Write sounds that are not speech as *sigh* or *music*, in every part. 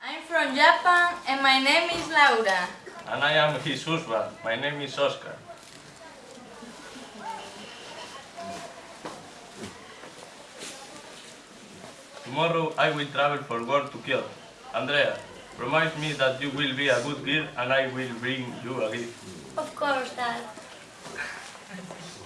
I'm from Japan and my name is Laura. And I am his husband. My name is Oscar. Tomorrow I will travel for work to Kyoto. Andrea, promise me that you will be a good girl and I will bring you a gift. Of course, Dad. *laughs*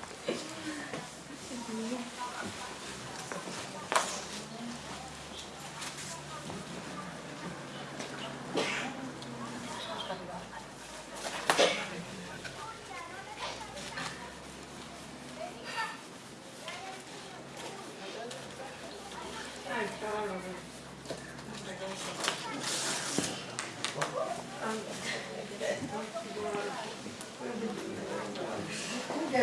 I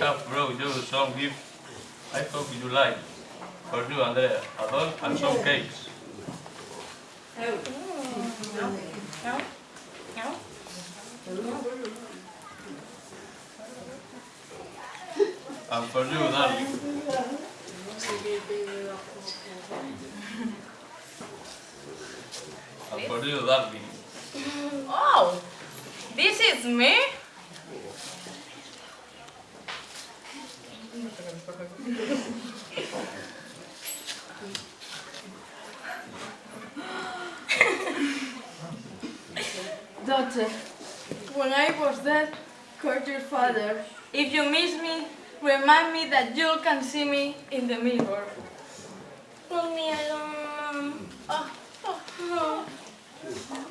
have brought you some gift. I hope you like. For you, Andrea, a doll and some cakes. No? No? And for you, darling. And for you, darling. Oh, this is me? *laughs* Daughter, when I was dead, call your father. If you miss me, remind me that you can see me in the mirror. Leave me alone. Oh, ah, oh, ah, oh. Ah.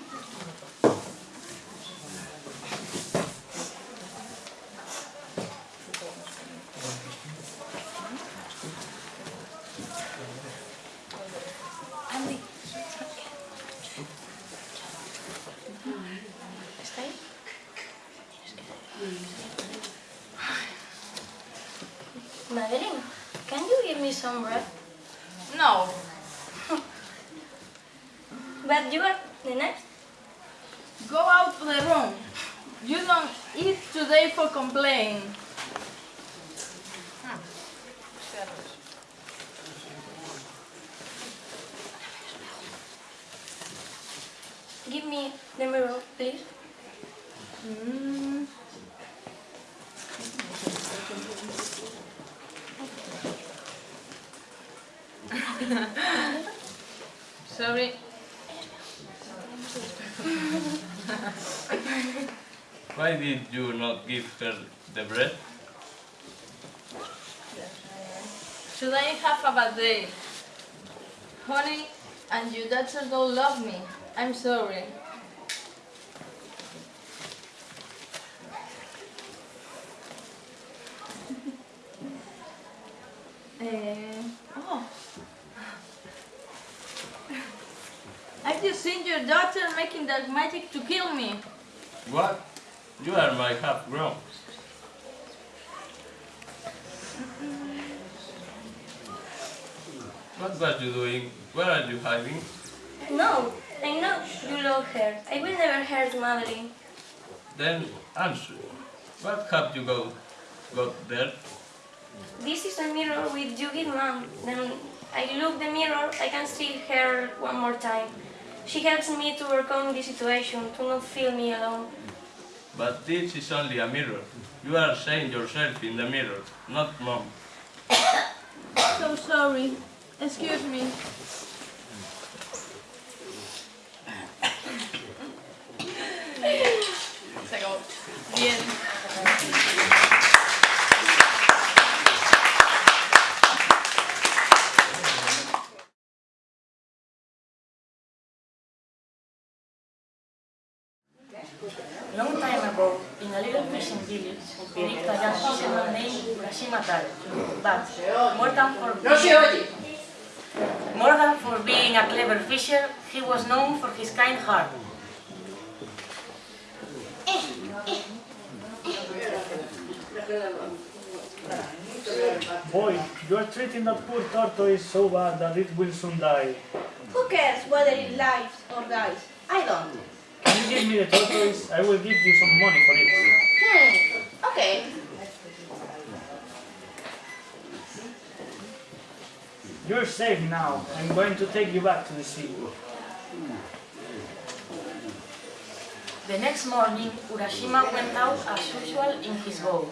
Andy. ¿Está ahí? Madeline, can you give me some bread? No, *laughs* But you are the next. go out to the room. You don't eat today for complain. Give me the mirror, please. Mm. Sorry. Why did you not give her the bread? Should I have a bad day? Honey, and your daughter don't love me. I'm sorry. *laughs* Eh, oh. I've just seen your daughter making dark magic to kill me. What? You are my half grown. What was you doing? Where are you hiding? No, I know you love her. I will never hurt Madeline. Then answer. What have you got, got there? This is a mirror with you give mom. Then I look the mirror, I can see her one more time. She helps me to overcome the situation, to not feel me alone. But this is only a mirror. You are seeing yourself in the mirror, not mom. *coughs* So sorry. Excuse me. Se acabó. Bien. Long time ago, in a little fishing village, lived a young fisherman named Urashima Taro. But more than for being, more than for being a clever fisher, he was known for his kind heart. Boy, you are treating that poor tortoise so bad that it will soon die. Who cares whether it lives or dies? I don't. Can you give me the tortoise? I will give you some money for it. Hmm. Okay. You're safe now. I'm going to take you back to the sea. The next morning, Urashima went out as usual in his boat.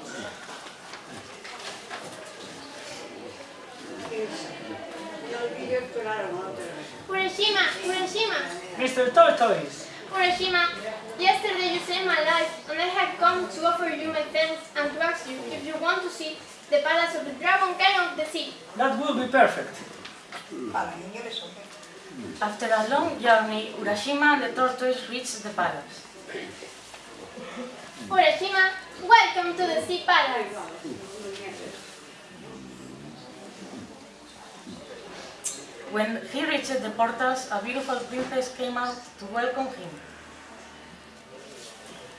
Urashima, Urashima, Mr. Tortoise! Urashima, yesterday you saved my life and I have come to offer you my thanks and to ask you if you want to see the palace of the Dragon King of the Sea. That will be perfect. After a long journey, Urashima and the tortoise reached the palace. Urashima, welcome to the Sea Palace. When he reached the portals, a beautiful princess came out to welcome him.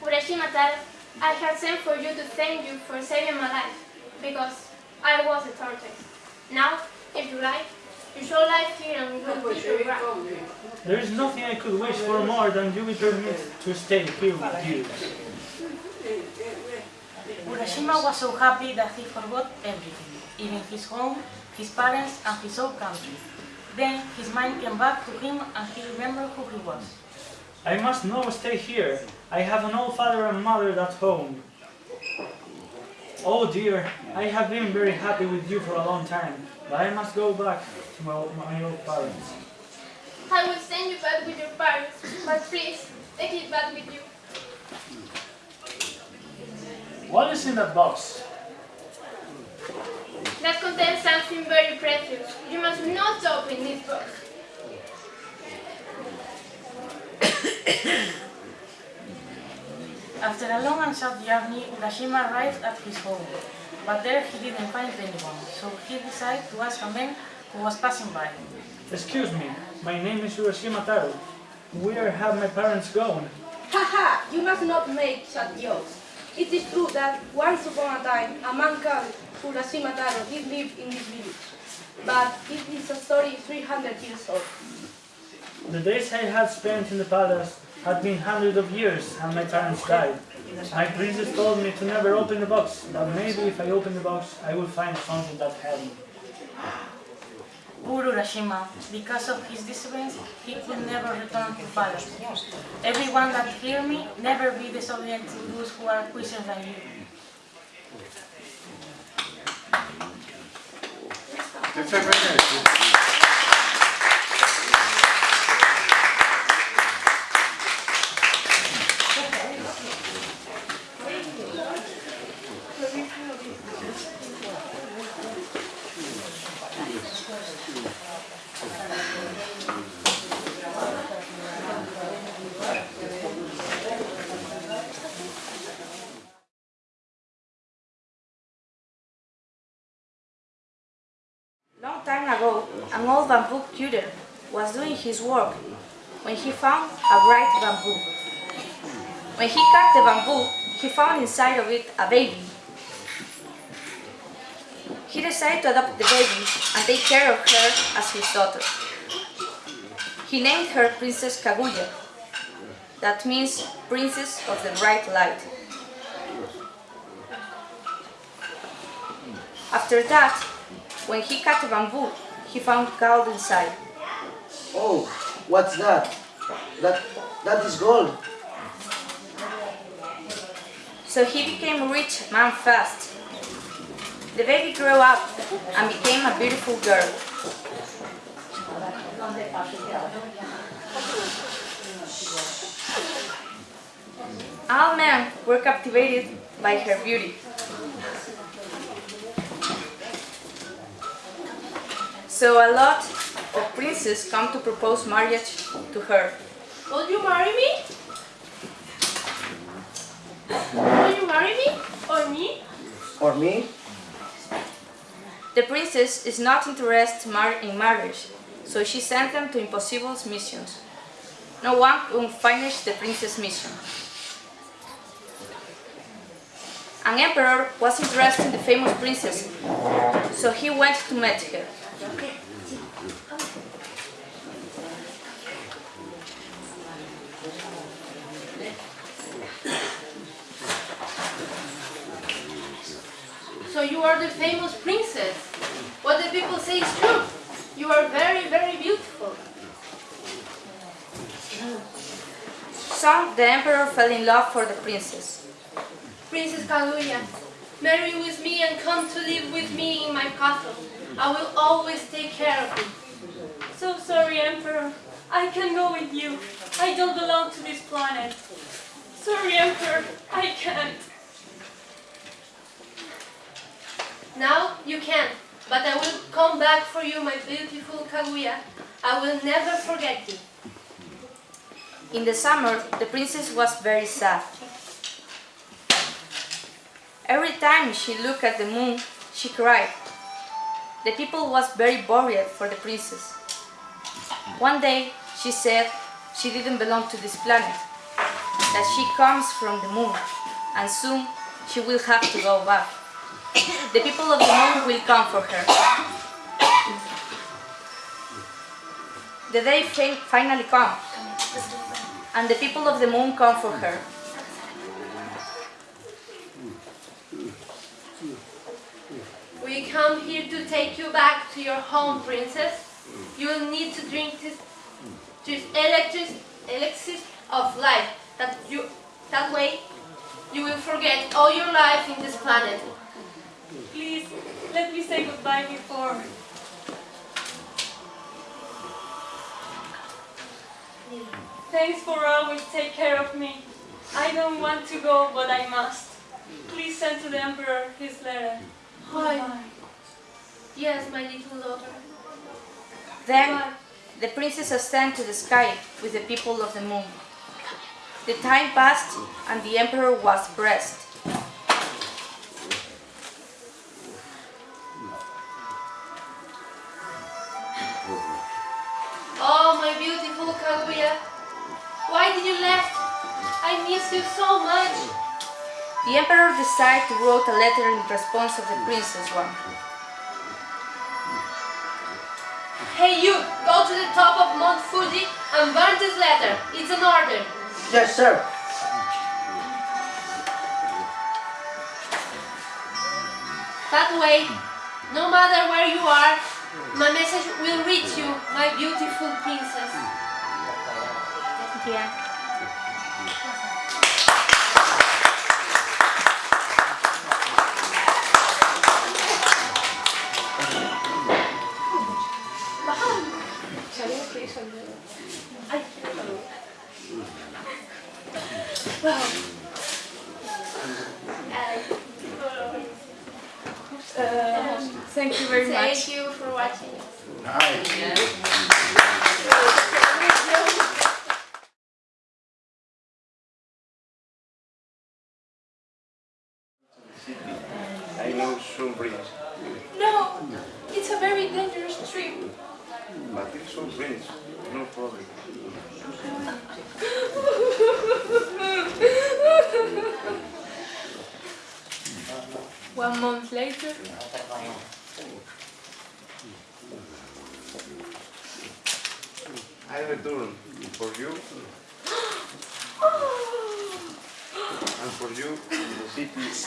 Urashima Taro, I have sent for you to thank you for saving my life because I was a tortoise. Now, if you like, you shall live here and will keep your breath. There is nothing I could wish for more than you be permitted to stay here with you. Urashima was so happy that he forgot everything, even his home, his parents, and his old country. Then his mind came back to him and he remembered who he was. I must now stay here. I have an old father and mother at home. Oh dear, I have been very happy with you for a long time, but I must go back to my, my old parents. I will send you back with your parents, but please, take it back with you. What is in that box? That contains something very precious. You must not open this box. *coughs* After a long and sad journey, Urashima arrived at his home, but there he didn't find anyone, so he decided to ask a man who was passing by. Excuse me, my name is Urashima Taro. Where have my parents gone? Haha, you must not make such jokes. It is true that once upon a time a man called Urashima Taro did live in this village. But it is a story 300 years old. The days I had spent in the palace had been hundreds of years and my parents died. My princess told me to never open the box, but maybe if I open the box I will find something that had me. Poor Urashima, because of his disappearance, he could never return to palace. Everyone that hear me, never be disobedient to those who are quicker than you. Long time ago, an old bamboo cutter was doing his work when he found a bright bamboo. When he cut the bamboo, he found inside of it a baby. He decided to adopt the baby and take care of her as his daughter. He named her Princess Kaguya. That means Princess of the Bright Light. After that, when he cut the bamboo, he found gold inside. Oh, what's that? That that is gold. So he became rich man fast. The baby grew up and became a beautiful girl. All men were captivated by her beauty. So a lot of princes come to propose marriage to her. Will you marry me? Will you marry me? Or me? Or me? The princess is not interested mar- in marriage, so she sent them to impossible missions. No one could finish the princess' mission. An emperor was interested in the famous princess, so he went to meet her. So you are the famous princess. What the people say is true. You are very, very beautiful. Soon the emperor fell in love for the princess. Princess Kaguya, marry with me and come to live with me in my castle. I will always take care of you. So sorry, Emperor. I can go with you. I don't belong to this planet. Sorry, Emperor. I can't. Now you can, but I will come back for you, my beautiful Kaguya. I will never forget you. In the summer, the princess was very sad. Every time she looked at the moon, she cried. The people was very worried for the princess. One day, she said she didn't belong to this planet, that she comes from the moon, and soon she will have to go back. *coughs* The people of the moon will come for her. The day finally come, and the people of the moon come for her. We come here to take you back to your home, princess. You will need to drink this, this electric, elixir of life. That you, that way, you will forget all your life in this planet. Please, let me say goodbye before. Thanks for always take care of me. I don't want to go, but I must. Please send to the Emperor his letter. Hi. Yes, my little daughter. Then the princess ascended to the sky with the people of the moon. The time passed and the emperor was blessed. Oh, my beautiful Kaguya. Why did you left? I miss you so much. The emperor decided to write a letter in response of the princess one. Hey you, go to the top of Mount Fuji and burn this letter. It's an order. Yes, sir. That way, no matter where you are, my message will reach you, my beautiful princess. Yeah. *laughs* Um, thank you very much. Thank you for watching. Nice. I know some prince, No, it's a very dangerous trip. but it's some prince, no problem. *laughs* One month later, I return for you and for you the city is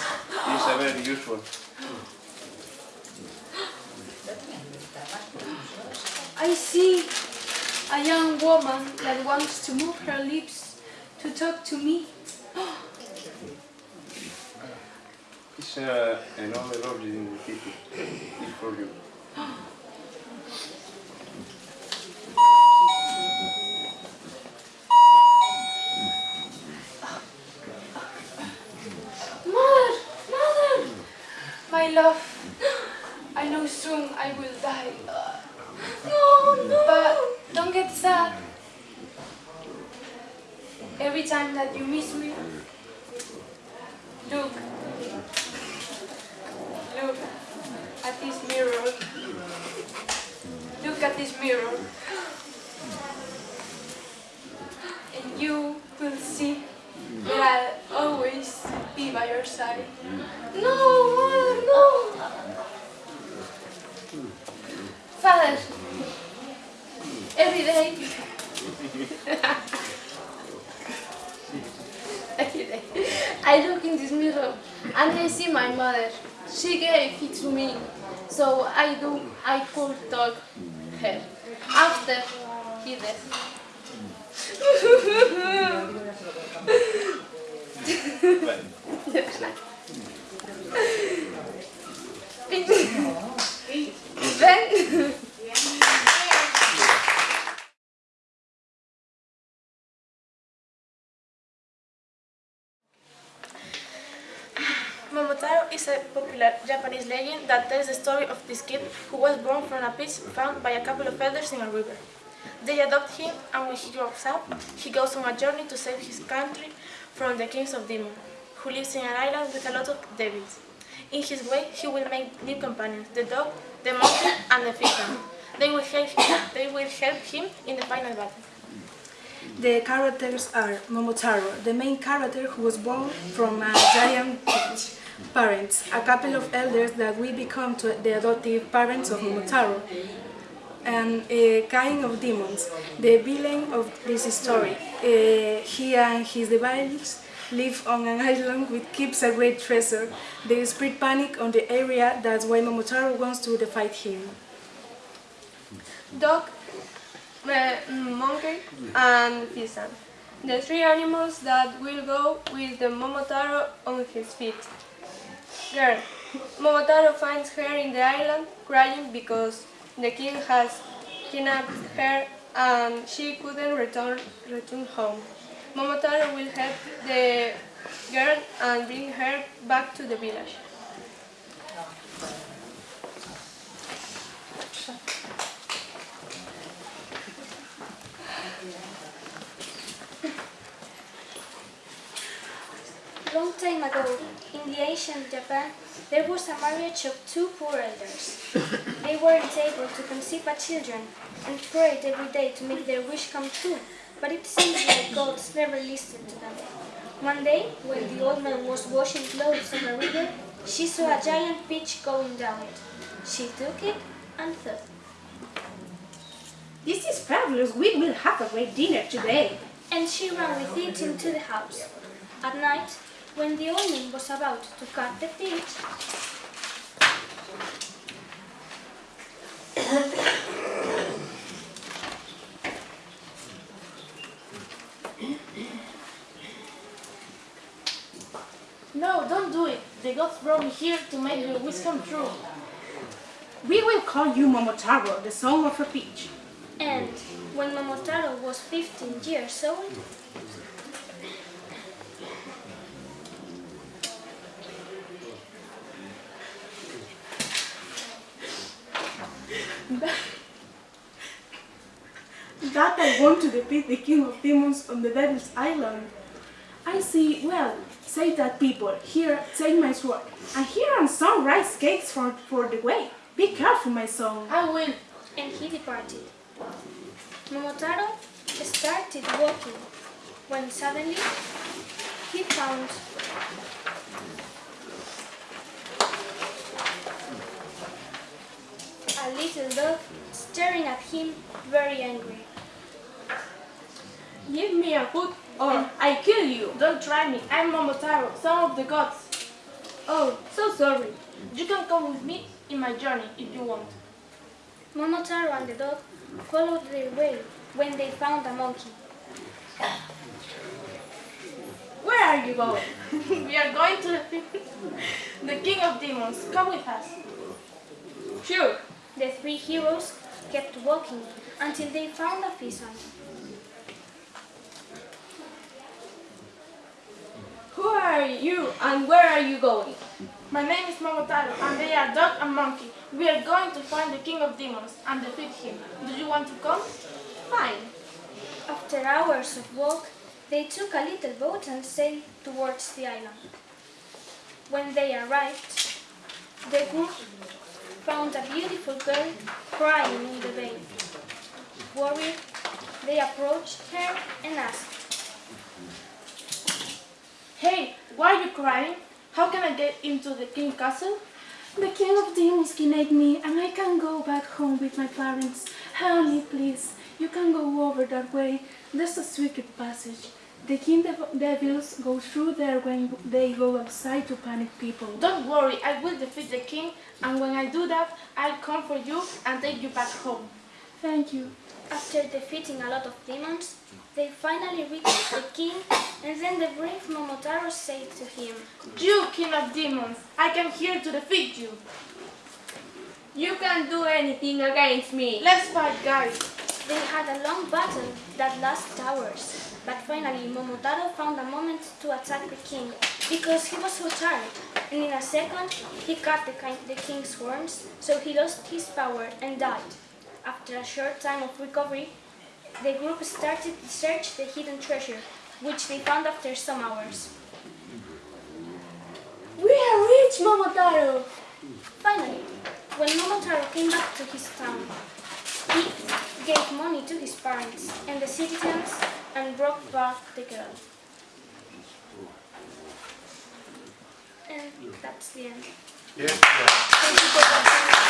a very useful. I see a young woman that wants to move her lips to talk to me. It's uh, another lodge in the city. It's for you. Mother! Mother! My love, I know soon I will die. No, no! But don't get sad. Every time that you miss me, look. Look at this mirror. Look at this mirror. And you will see that I'll always be by your side. No, mother, no! Father, every day, *laughs* every day, I look in this mirror and I see my mother. She gave it to me, so I do, I could talk. her. After he left. *laughs* *laughs* yeah. Legend that tells the story of this kid who was born from a piece found by a couple of elders in a river. They adopt him and when he grows up, he goes on a journey to save his country from the kings of demons, who lives in an island with a lot of devils. In his way, he will make new companions, the dog, the monkey, and the fisherman. They will help him, they will help him in the final battle. The characters are Momotaro, the main character who was born from a giant peach. Parents, a couple of elders that will become to the adoptive parents of Momotaro. And a kind of demons, the villain of this story. Uh, he and his devils live on an *laughs* island which keeps a great treasure. They spread panic on the area, that's why Momotaro wants to defeat him. dog, uh, monkey, and pisan. The three animals that will go with the Momotaro on his feet. Girl. Momotaro finds her in the island crying because the king has kidnapped her and she couldn't return, return home. Momotaro will help the girl and bring her back to the village. Long time ago, in the ancient Japan, there was a marriage of two poor elders. They weren't able to conceive a children and prayed every day to make their wish come true, but it seems like gods never listened to them. One day, when the old man was washing clothes on a river, she saw a giant peach going down it. She took it and thought, This is fabulous. We will have a great dinner today. and she ran with it into the house. At night, when the old man was about to cut the peach, No, don't do it. The gods brought me here to make your wish come true. We will call you Momotaro, the son of a peach. and when Momotaro was 15 years old, *laughs* That I want to defeat the king of demons on the devil's island. I see, well, say that people, here, take my sword. And here are some rice cakes for, for the way. Be careful, my son. I will. and he departed. Momotaro started walking when suddenly he found a little dog staring at him very angry. Give me a food oh. or I kill you. Don't try me. I'm Momotaro, son of the gods. Oh, so sorry. You can come with me in my journey if you want. Momotaro and the dog followed their way when they found a monkey. Where are you going? *laughs* we are going to *laughs* the king of demons. Come with us. Sure. The three heroes kept walking until they found a pheasant. Who are you and where are you going? My name is Momotaro and they are dog and monkey. We are going to find the king of demons and defeat him. Do you want to come? Fine. After hours of walk, they took a little boat and sailed towards the island. When they arrived, the found a beautiful girl crying in the bay. Worried, they approached her and asked, Hey, why are you crying? How can I get into the king castle? The king of demons kidnapped me and I can go back home with my parents. Help me, please. You can go over that way. There's a secret passage. The king dev- devils go through there when they go outside to panic people. Don't worry, I will defeat the king and when I do that, I'll come for you and take you back home. Thank you. After defeating a lot of demons, they finally reached the king, and then the brave Momotaro said to him, You, king of demons, I came here to defeat you. You can't do anything against me. Let's fight, guys. They had a long battle that lasted hours, but finally Momotaro found a moment to attack the king because he was so tired, and in a second he cut the, the king's horns, so he lost his power and died. After a short time of recovery, the group started to search the hidden treasure, which they found after some hours. We are rich, Momotaro. Finally, when Momotaro came back to his town, he gave money to his parents and the citizens and brought back the girl. And that's the end. Thank you for watching.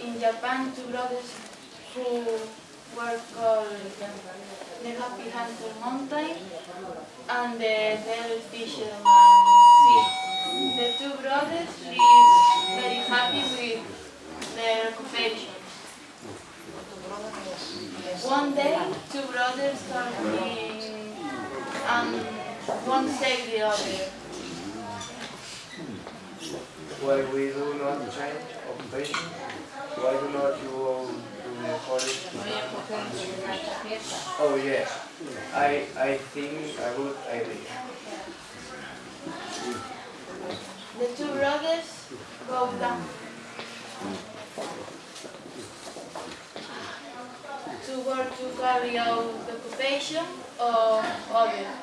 in Japan, two brothers who were called uh, the Happy Hunter Mountain and the Devil Fisherman Sea. The two brothers live very happy with their occupation. One day, two brothers talking and one said the other, Why we do not change occupation? Why do not you Oh yes, I I think a good idea. The two brothers go down to work to carry out the occupation of others.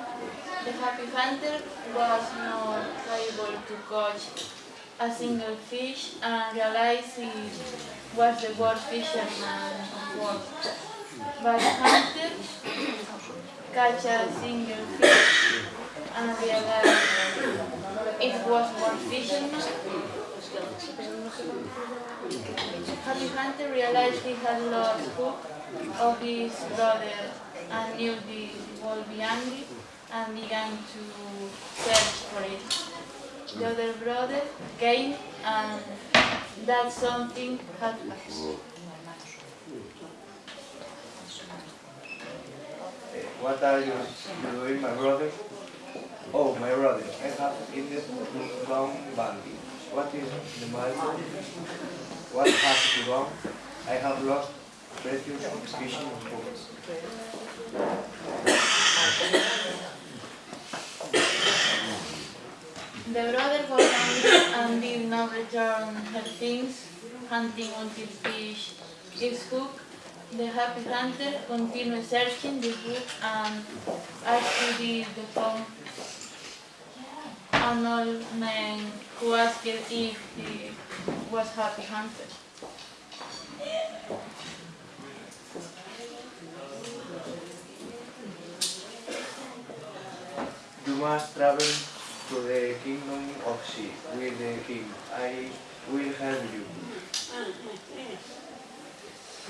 The happy hunter was not able to catch a single fish and realized was the worst fisherman of all. But the hunter catch a single fish and realized it was one fisherman. Happy Hunter realized he had lost hope of his brother and knew this would be angry and began to search for it. The other brother came and that something. Eh, What are you doing, my brother? Oh, my brother, I have eaten brown bandy. What is the matter? What has wrong? I have lost precious fishing hooks. The brother got angry and um, did not return her things, hunting until fish is hooked. The happy hunter continued searching the hook and asked the phone an old man who asked if he was happy hunter. You must travel to the kingdom of sea with the king. I will help you.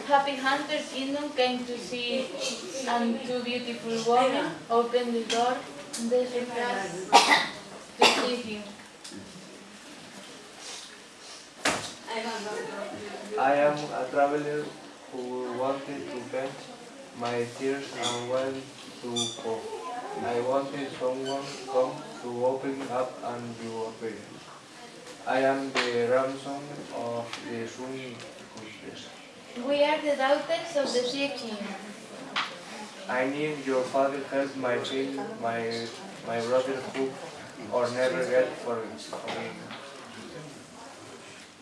Happy Hunter's Kingdom came to see and two beautiful women opened the door and they surprised to see him. I am a traveler who wanted to vent my tears and went to go. I wanted someone to come to open up and you appear. I am the ransom of the Sun Goddess. We are the daughters of the Sea King. I need your father help my king, my my brother who or never get for forgiven.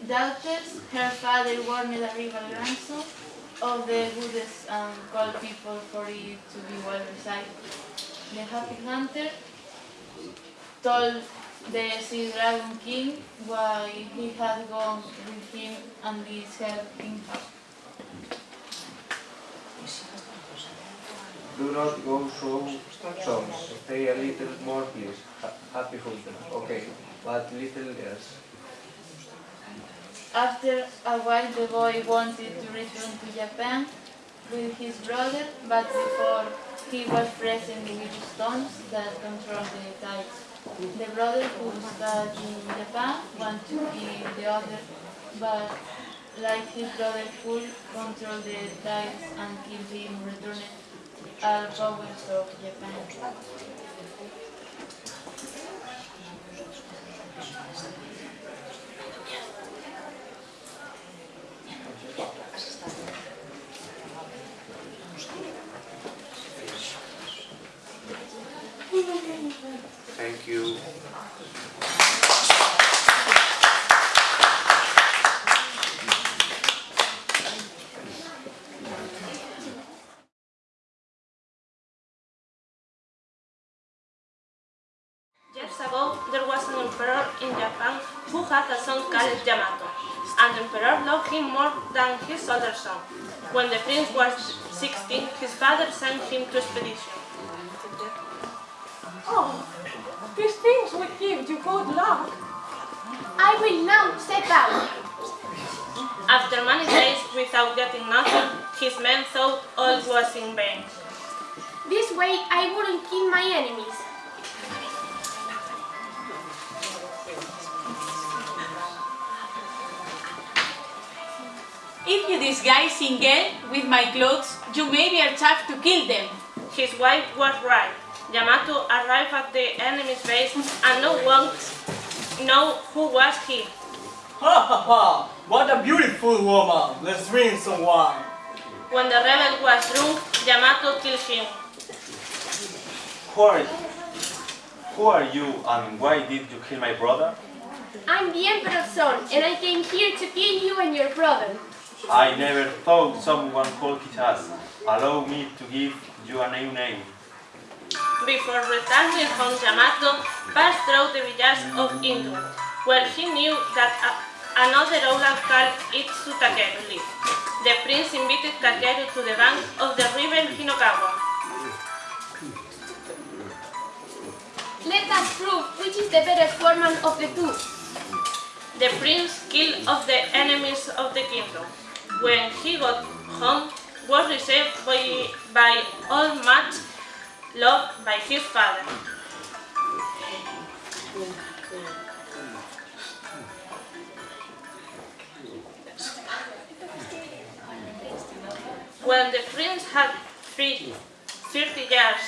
Daughters, her father warned the rival ransom of the goddess and called people for it to be well recited. The happy hunter told the sea dragon king why he had gone with him and this helped him. Do not go so strong. Stay a little more, please. Ha- happy hunter. Okay, but little else. After a while, the boy wanted to return to Japan with his brother, but before he was present with stones that control the tides. The brother who studied in Japan wanted to be the other, but like his brother could control the tides and keep him returned all uh, powers of Japan. His father sent him to expedition. Oh, these things will give you good luck. I will now set out. After many days without getting nothing, his men thought all was in vain. This way I wouldn't kill my enemies. If you disguise Singel with my clothes, you may be charged to kill them. His wife was right. Yamato arrived at the enemy's base and no one know who was he. Ha ha ha! What a beautiful woman! Let's drink some wine. When the rebel was drunk, Yamato killed him. Who are, who are you and why did you kill my brother? I'm the emperor's son, and I came here to kill you and your brother. I never thought someone called us. Allow me to give you a new name. Before returning home, Yamato passed through the village of Indo, where he knew that a, another Ola called Itsu Takeru lived. The prince invited Takeru to the bank of the river Hinokawa. Let us prove which is the better foreman of the two. The prince killed of the enemies of the kingdom. When he got home, was received by, by all much loved by his father. When the prince had three, 30 years,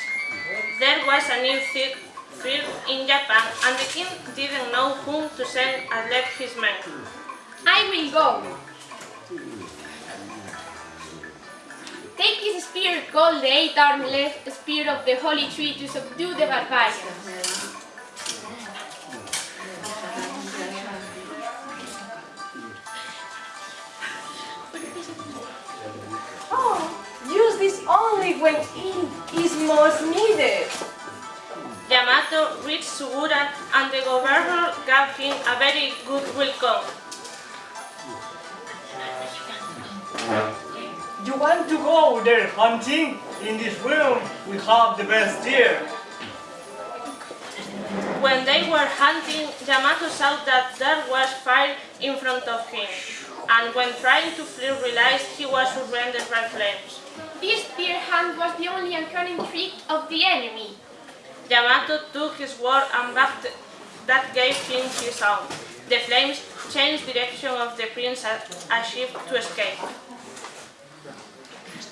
there was a new fear in Japan and the king didn't know whom to send and led his men. I will go. Take this spear called the eight-armed spear of the holy tree to subdue the barbarians. Oh, use this only when it is most needed. Yamato reached Suruga and the governor gave him a very good welcome. Want to go there hunting? In this room we have the best deer. When they were hunting, Yamato saw that there was fire in front of him, and when trying to flee realized he was surrounded by flames. This deer hunt was the only uncanny trick of the enemy. Yamato took his sword and backed that gave him his own. The flames changed direction of the prince and achieved to escape.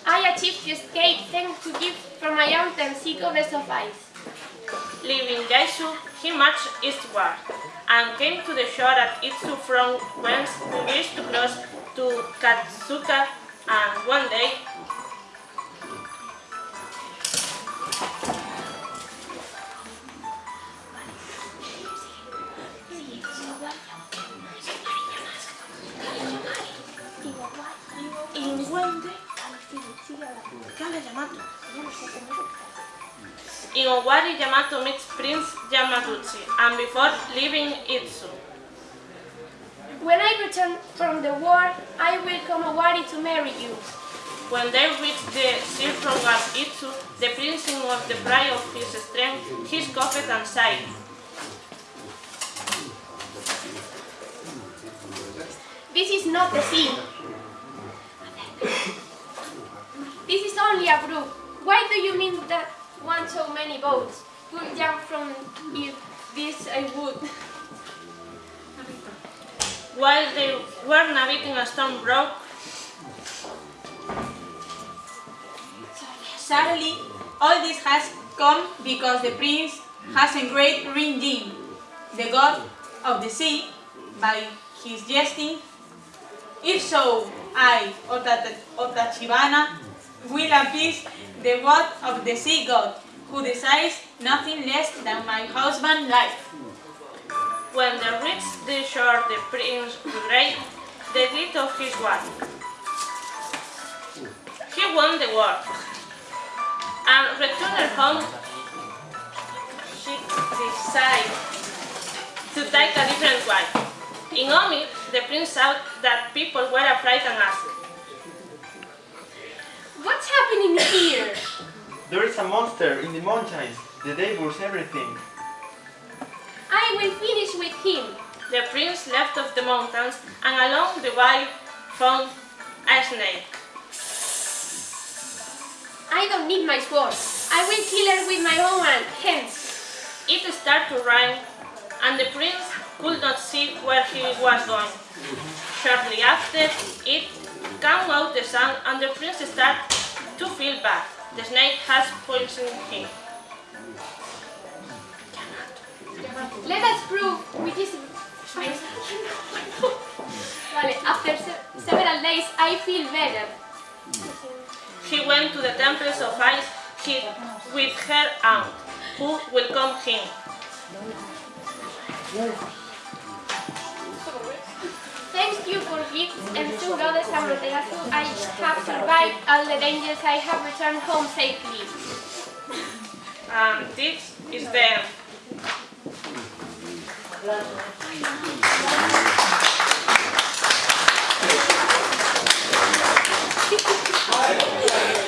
I achieved to escape thanks to gift from my aunt and sea covers of ice. Leaving Yaesu, he marched eastward and came to the shore at Itsu from whence he wished to cross to Katsuka and one day in one day In Owari, Yamato meets Prince Yamaguchi, and before leaving Itsu. When I return from the war, I will come Owari to marry you. When they reach the circle of Itsu, the prince in of the pride of his strength, his coughed and sighed. This is not the sea. This is only a brook. Why do you mean that want so many boats? Would jump from this I would. While they were navigating a storm broke, suddenly all this has come because the prince has engraved Rinjin, the god of the sea, by his jesting. If so, I, or Will appease the god of the sea god, who desires nothing less than my husband's life. When they reached the shore, the prince regretted the deed of his wife. He won the war, and returned home. She decided to take a different wife. In Omi, the prince saw that people were afraid and asked, What's happening here? There is a monster in the mountains. The devours everything. I will finish with him. The prince left of the mountains and along the way found a snake. I don't need my sword. I will kill her with my own hand. Hence, It started to rain and the prince could not see where he was going. Shortly after, it came out the sun and the prince started to feel bad. The snake has poisoned him. let us prove which is. Vale, after se several days, I feel better. He went to the temples of ice he, with her aunt, who welcomed him. Thank you for gifts and to Goddess Amaterasu I have survived all the dangers I have returned home safely. Um, this is the... Thank *laughs*